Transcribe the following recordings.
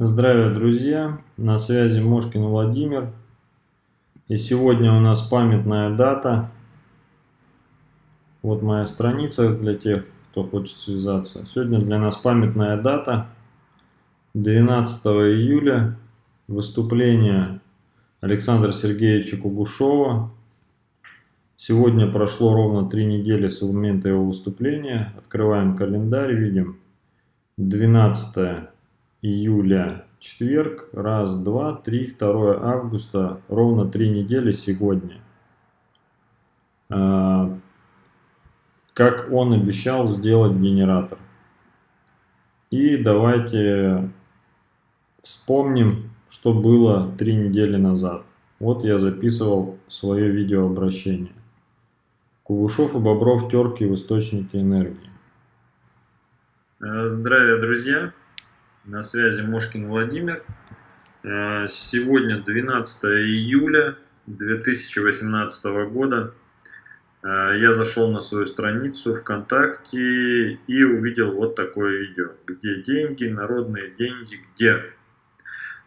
Здравия, друзья! На связи Мошкин Владимир. И сегодня у нас памятная дата. Вот моя страница для тех, кто хочет связаться. Сегодня для нас памятная дата. 12 июля. Выступление Александра Сергеевича Кугушова. Сегодня прошло ровно три недели с момента его выступления. Открываем календарь, видим 12 июля, четверг, раз, два, три, 2 августа, ровно три недели сегодня. А, как он обещал сделать генератор. И давайте вспомним, что было три недели назад. Вот я записывал свое видеообращение. Кугушев и Бобров терки в источнике энергии. Здравия, друзья! На связи Мошкин Владимир. Э, сегодня 12 июля 2018 года. Э, я зашел на свою страницу ВКонтакте и увидел вот такое видео. Где деньги, народные деньги, где?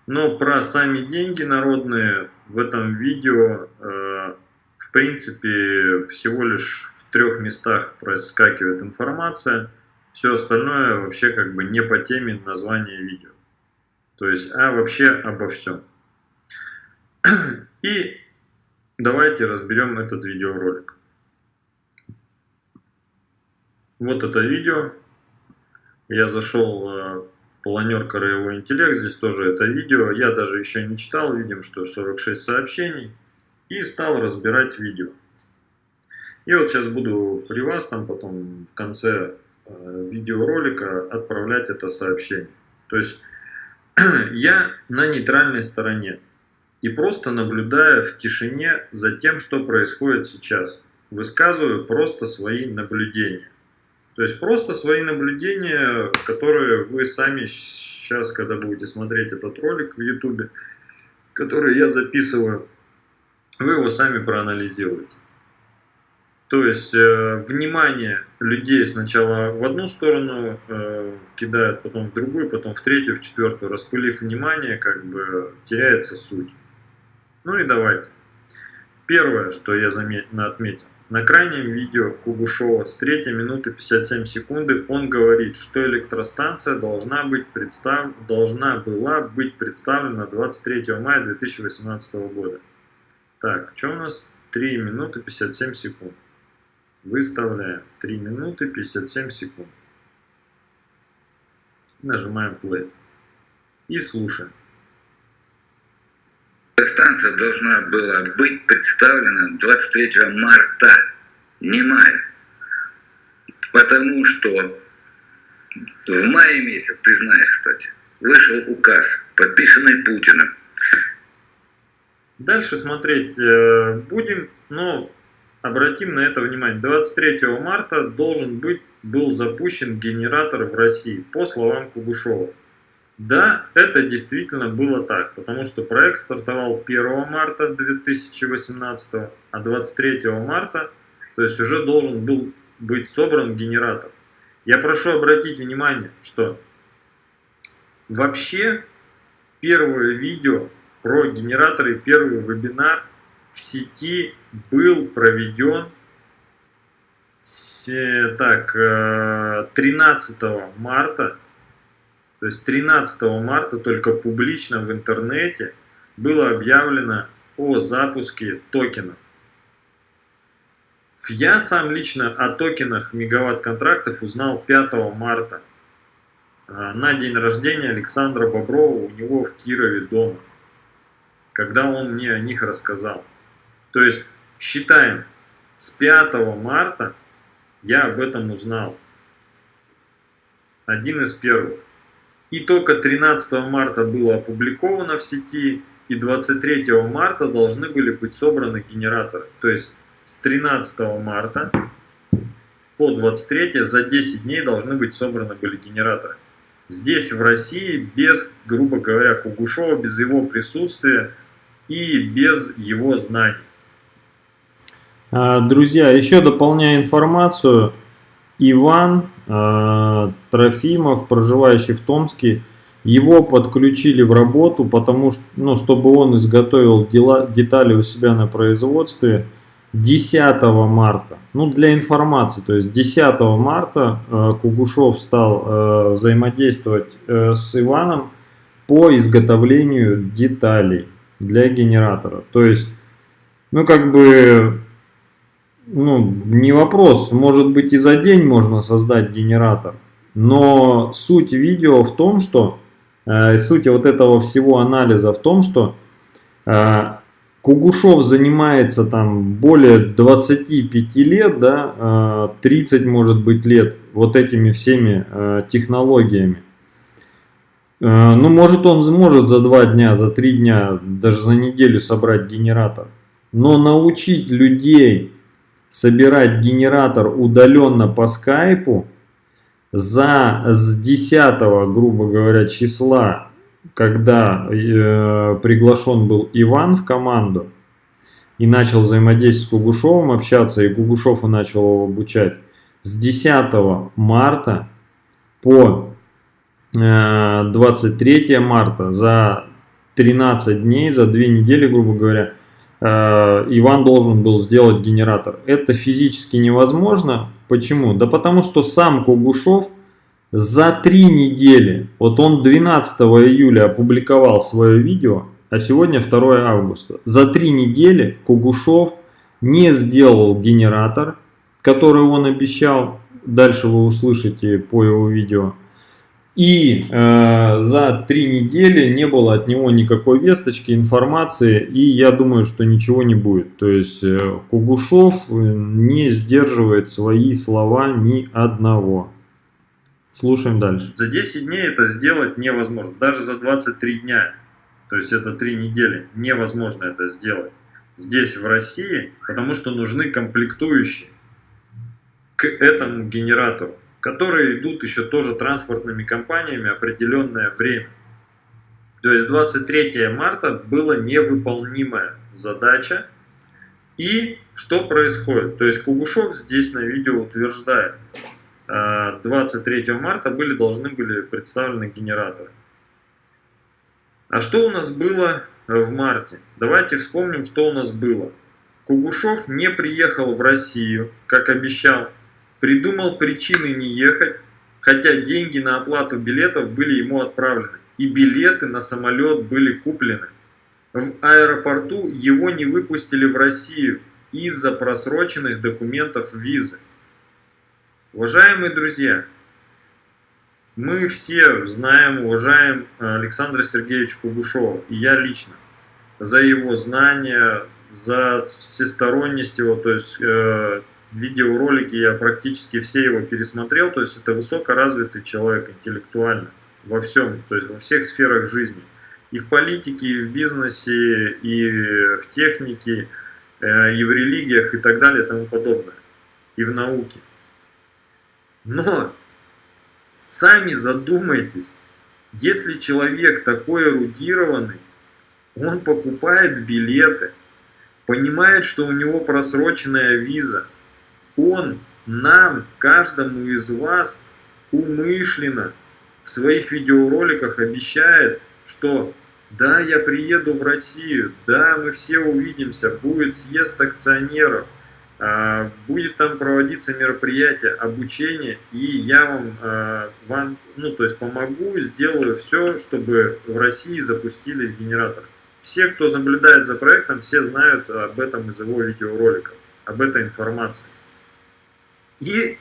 Но про сами деньги народные в этом видео, э, в принципе, всего лишь в трех местах проскакивает информация – все остальное вообще как бы не по теме названия видео. То есть, а вообще обо всем. И давайте разберем этот видеоролик. Вот это видео. Я зашел в планер Краевой интеллект, здесь тоже это видео. Я даже еще не читал, видим, что 46 сообщений. И стал разбирать видео. И вот сейчас буду при вас, там потом в конце видеоролика отправлять это сообщение. То есть я на нейтральной стороне и просто наблюдая в тишине за тем, что происходит сейчас. Высказываю просто свои наблюдения. То есть просто свои наблюдения, которые вы сами сейчас, когда будете смотреть этот ролик в YouTube, который я записываю, вы его сами проанализируете. То есть э, внимание людей сначала в одну сторону э, кидают, потом в другую, потом в третью, в четвертую. Распылив внимание, как бы теряется суть. Ну и давайте. Первое, что я заметно отметил. На крайнем видео Кугушова с 3 минуты 57 секунды он говорит, что электростанция должна, быть представ... должна была быть представлена 23 мая 2018 года. Так, что у нас? 3 минуты 57 секунд. Выставляем 3 минуты 57 секунд. Нажимаем play. И слушаем. Станция должна была быть представлена 23 марта, не мая. Потому что в мае месяц, ты знаешь, кстати, вышел указ, подписанный Путиным. Дальше смотреть э, будем, но Обратим на это внимание. 23 марта должен быть, был запущен генератор в России, по словам Кугушева. Да, это действительно было так, потому что проект стартовал 1 марта 2018, а 23 марта, то есть уже должен был быть собран генератор. Я прошу обратить внимание, что вообще первое видео про генераторы, первый вебинар в сети был проведен так, 13 э, марта, то есть 13 марта только публично в интернете было объявлено о запуске токенов. Я сам лично о токенах мегаватт-контрактов узнал 5 марта э, на день рождения Александра Боброва у него в Кирове дома, когда он мне о них рассказал. То есть считаем, с 5 марта я об этом узнал. Один из первых. И только 13 марта было опубликовано в сети, и 23 марта должны были быть собраны генераторы. То есть с 13 марта по 23 за 10 дней должны быть собраны были генераторы. Здесь в России без, грубо говоря, Кугушева, без его присутствия и без его знаний. А, друзья, еще дополняя информацию, Иван э, Трофимов, проживающий в Томске, Его подключили в работу, потому что, ну, чтобы он изготовил дела, детали у себя на производстве 10 марта. Ну, для информации, то есть 10 марта э, Кугушев стал э, взаимодействовать э, с Иваном по изготовлению деталей для генератора. То есть, ну, как бы, ну, не вопрос, может быть и за день можно создать генератор. Но суть видео в том, что Э, суть вот этого всего анализа в том, что э, Кугушев занимается там более 25 лет, да, 30 э, может быть лет вот этими всеми технологиями. Ну, может он может за два дня, за три дня, даже за неделю собрать генератор. Но научить людей собирать генератор удаленно по скайпу – за с 10, грубо говоря, числа, когда э, приглашен был Иван в команду и начал взаимодействовать с Кугушевым, общаться, и Кугушев начал его обучать, с 10 марта по э, 23 марта за 13 дней, за 2 недели, грубо говоря, Э, Иван должен был сделать генератор. Это физически невозможно. Почему? Да потому что сам Кугушев за три недели, вот он 12 июля опубликовал свое видео, а сегодня 2 августа. За три недели Кугушев не сделал генератор, который он обещал. Дальше вы услышите по его видео. И э, за три недели не было от него никакой весточки, информации, и я думаю, что ничего не будет. То есть э, Кугушев э, не сдерживает свои слова ни одного. Слушаем дальше. За 10 дней это сделать невозможно, даже за 23 дня, то есть это 3 недели, невозможно это сделать здесь в России, потому что нужны комплектующие к этому генератору которые идут еще тоже транспортными компаниями определенное время. То есть 23 марта была невыполнимая задача. И что происходит? То есть Кугушев здесь на видео утверждает, 23 а, марта были, должны были представлены генераторы. А что у нас было в марте? Давайте вспомним, что у нас было. Кугушев не приехал в Россию, как обещал, придумал причины не ехать, хотя деньги на оплату билетов были ему отправлены, и билеты на самолет были куплены. В аэропорту его не выпустили в Россию из-за просроченных документов визы. Уважаемые друзья, мы все знаем, уважаем Александра Сергеевича Кугушева, и я лично, за его знания, за всесторонность его, то есть э, видеоролики я практически все его пересмотрел, то есть это высокоразвитый человек интеллектуально во всем, то есть во всех сферах жизни. И в политике, и в бизнесе, и в технике, э, и в религиях, и так далее, и тому подобное. И в науке. Но сами задумайтесь, если человек такой эрудированный, он покупает билеты, понимает, что у него просроченная виза – он нам, каждому из вас, умышленно в своих видеороликах обещает, что да, я приеду в Россию, да, мы все увидимся, будет съезд акционеров, а, будет там проводиться мероприятие, обучение, и я вам, а, вам, ну, то есть помогу, сделаю все, чтобы в России запустились генераторы. Все, кто наблюдает за проектом, все знают об этом из его видеороликов, об этой информации. И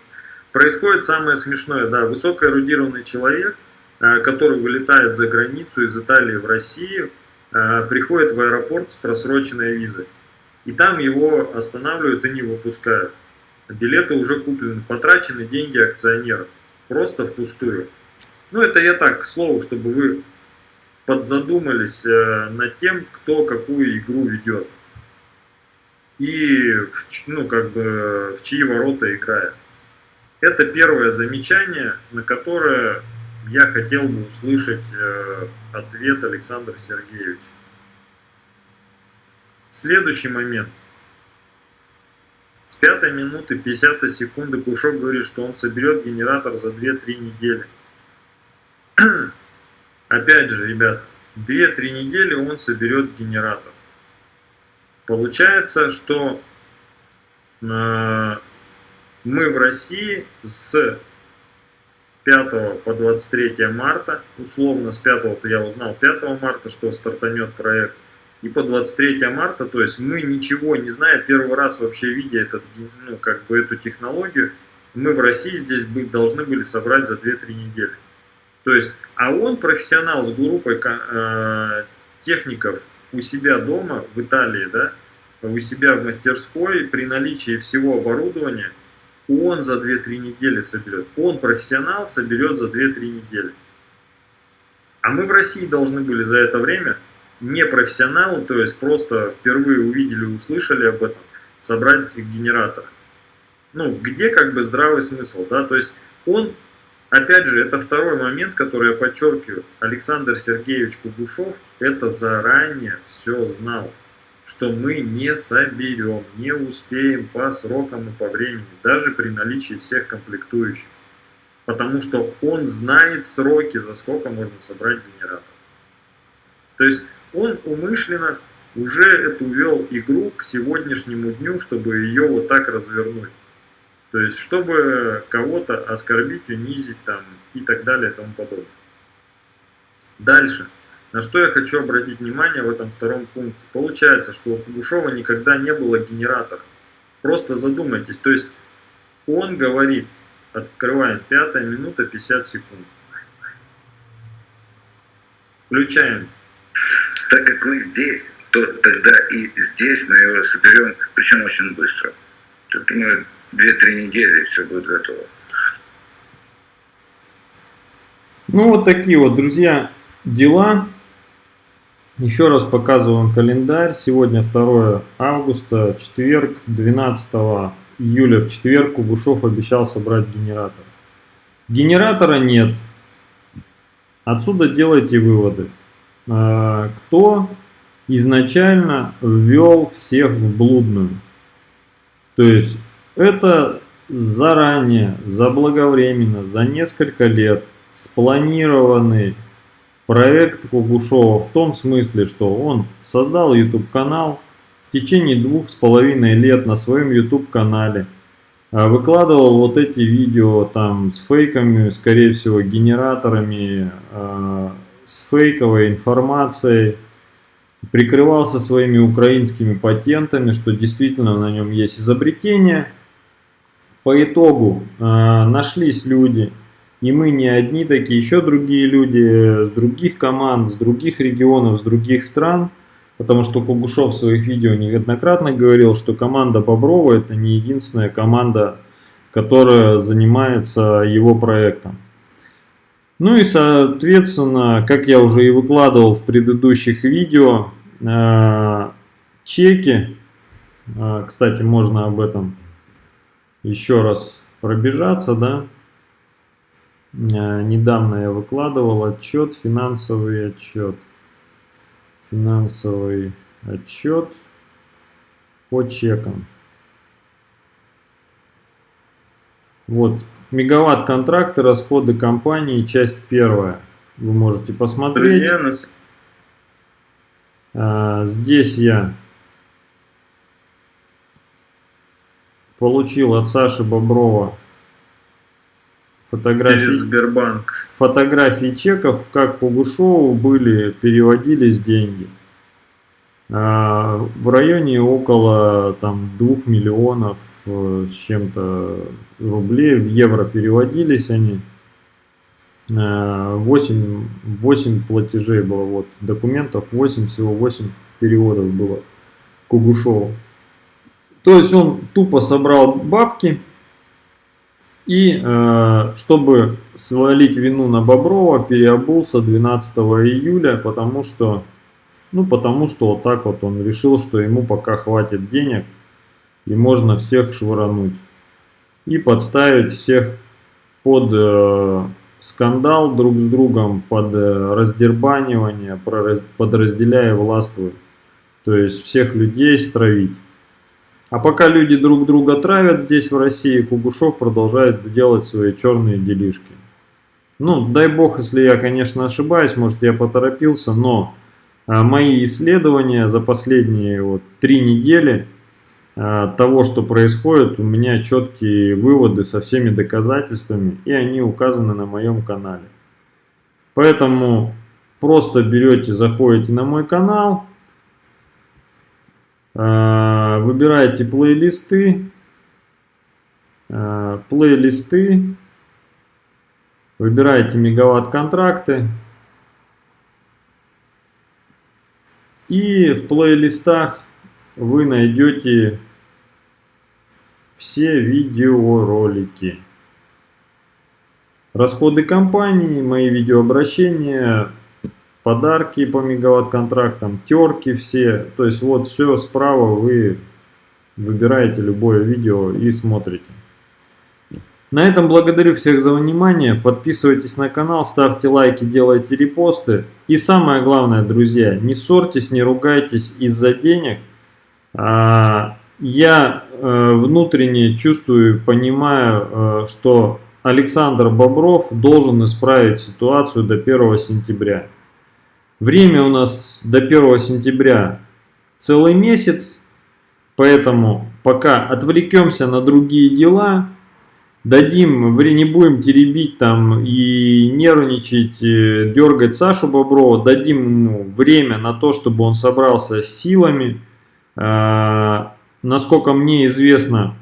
происходит самое смешное, да, высокоэрудированный человек, э, который вылетает за границу из Италии в Россию, э, приходит в аэропорт с просроченной визой. И там его останавливают и не выпускают. Билеты уже куплены, потрачены деньги акционеров. Просто впустую. Ну, это я так, к слову, чтобы вы подзадумались э, над тем, кто какую игру ведет и ну, как бы, в чьи ворота играет. Это первое замечание, на которое я хотел бы услышать э, ответ Александра Сергеевича. Следующий момент. С пятой минуты 50 секунды Кушок говорит, что он соберет генератор за 2-3 недели. опять же, ребят, 2-3 недели он соберет генератор. Получается, что э, мы в России с 5 по 23 марта, условно с 5 я узнал 5 марта, что стартанет проект, и по 23 марта, то есть мы ничего не зная, первый раз вообще видя этот, ну, как бы эту технологию, мы в России здесь быть, должны были собрать за 2-3 недели. То есть, а он профессионал с группой э, техников у себя дома в Италии, да, у себя в мастерской при наличии всего оборудования, он за 2-3 недели соберет. Он профессионал соберет за 2-3 недели. А мы в России должны были за это время не профессионалы, то есть просто впервые увидели, услышали об этом, собрать генератор. Ну, где как бы здравый смысл, да, то есть он, опять же, это второй момент, который я подчеркиваю, Александр Сергеевич Кугушев это заранее все знал, что мы не соберем, не успеем по срокам и по времени, даже при наличии всех комплектующих. Потому что он знает сроки, за сколько можно собрать генератор. То есть он умышленно уже эту вел игру к сегодняшнему дню, чтобы ее вот так развернуть. То есть, чтобы кого-то оскорбить, унизить там и так далее и тому подобное. Дальше. На что я хочу обратить внимание в этом втором пункте. Получается, что у Кугушева никогда не было генератора. Просто задумайтесь. То есть, он говорит, открываем 5 минута 50 секунд. Включаем так как вы здесь, то тогда и здесь мы его соберем, причем очень быстро. Я думаю, 2-3 недели и все будет готово. Ну вот такие вот, друзья, дела. Еще раз показываем календарь. Сегодня 2 августа, четверг, 12 июля в четверг Кугушев обещал собрать генератор. Генератора нет. Отсюда делайте выводы. А, кто изначально ввел всех в блудную. То есть это заранее, заблаговременно, за несколько лет спланированный проект Кугушова в том смысле, что он создал YouTube канал в течение двух с половиной лет на своем YouTube канале. А, выкладывал вот эти видео там с фейками, скорее всего генераторами, а, с фейковой информацией, прикрывался своими украинскими патентами, что действительно на нем есть изобретение. По итогу э, нашлись люди, и мы не одни такие, еще другие люди с других команд, с других регионов, с других стран, потому что Кугушев в своих видео неоднократно говорил, что команда Боброва это не единственная команда, которая занимается его проектом. Ну и соответственно, как я уже и выкладывал в предыдущих видео, э, чеки, э, кстати, можно об этом еще раз пробежаться, да. Э, недавно я выкладывал отчет, финансовый отчет. Финансовый отчет по чекам. Вот, Мегаватт контракты, расходы компании, часть первая. Вы можете посмотреть. Друзья, а, здесь я получил от Саши Боброва фотографии, Сбербанк. фотографии чеков, как по Гушову были, переводились деньги. А, в районе около там, 2 миллионов Э, с чем-то рублей, в евро переводились они. 8, э, 8 платежей было, вот, документов 8, всего 8 переводов было Кугушову. То есть он тупо собрал бабки и, э, чтобы свалить вину на Боброва, переобулся 12 июля, потому что, ну, потому что вот так вот он решил, что ему пока хватит денег – и можно всех швырануть. И подставить всех под э, скандал друг с другом, под э, раздербанивание, под разделяя властвуй. То есть всех людей стравить. А пока люди друг друга травят здесь в России, Кугушев продолжает делать свои черные делишки. ну, дай бог, если я, конечно, ошибаюсь, может, я поторопился, но а, мои исследования за последние вот три недели а, того, что происходит, у меня четкие выводы со всеми доказательствами, и они указаны на моем канале. Поэтому просто берете, заходите на мой канал, а, выбираете плейлисты, плейлисты, Выбираете мегаватт-контракты. И в плейлистах вы найдете все видеоролики. Расходы компании, мои видеообращения, подарки по мегаватт-контрактам, терки все. То есть вот все справа вы выбираете любое видео и смотрите. На этом благодарю всех за внимание. Подписывайтесь на канал, ставьте лайки, делайте репосты. И самое главное, друзья, не ссорьтесь, не ругайтесь из-за денег. А, я э, внутренне чувствую, понимаю, э, что Александр Бобров должен исправить ситуацию до 1 сентября. Время у нас до 1 сентября целый месяц, поэтому пока отвлекемся на другие дела, дадим, не будем теребить там и нервничать, э, дергать Сашу Боброва, дадим ему время на то, чтобы он собрался с силами. А, насколько мне известно,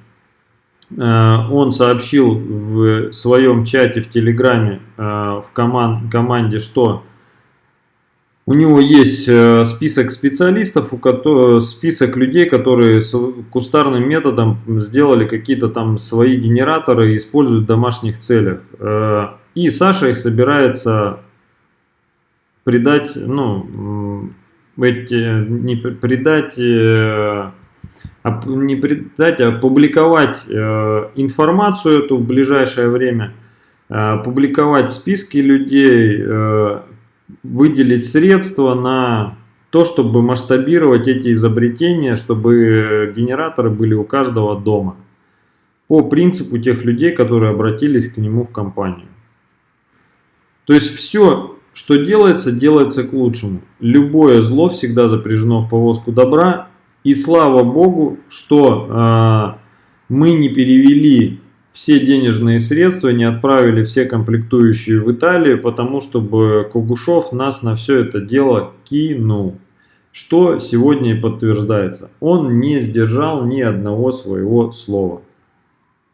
а, он сообщил в своем чате в Телеграме а, в команд, команде, что у него есть э, список специалистов, у которых, список людей, которые с кустарным методом сделали какие-то там свои генераторы и используют в домашних целях. Э, и Саша их собирается придать, ну, эти, не придать, э, не придать, а публиковать информацию эту в ближайшее время, публиковать списки людей, выделить средства на то, чтобы масштабировать эти изобретения, чтобы генераторы были у каждого дома. По принципу тех людей, которые обратились к нему в компанию. То есть все, что делается, делается к лучшему. Любое зло всегда запряжено в повозку добра. И слава Богу, что э, мы не перевели все денежные средства, не отправили все комплектующие в Италию, потому чтобы Кугушев нас на все это дело кинул. Что сегодня и подтверждается. Он не сдержал ни одного своего слова.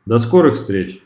До скорых встреч!